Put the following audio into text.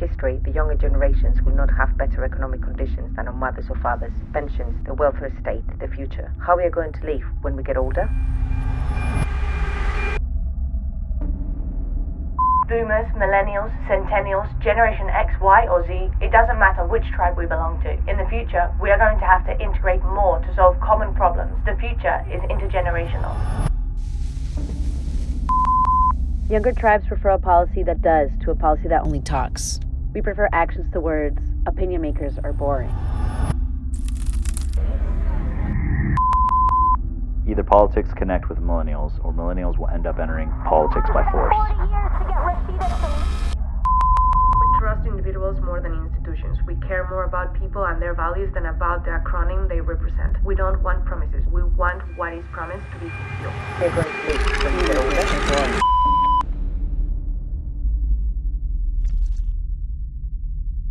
history, the younger generations will not have better economic conditions than our mothers or fathers, pensions, the welfare state, the future. How we are going to live when we get older? Boomers, millennials, centennials, Generation X, Y, or Z, it doesn't matter which tribe we belong to. In the future, we are going to have to integrate more to solve common problems. The future is intergenerational. Younger tribes prefer a policy that does to a policy that only talks. We prefer actions to words. Opinion makers are boring. Either politics connect with millennials, or millennials will end up entering politics by force. We trust individuals more than institutions. We care more about people and their values than about the acronym they represent. We don't want promises. We want what is promised to be fulfilled.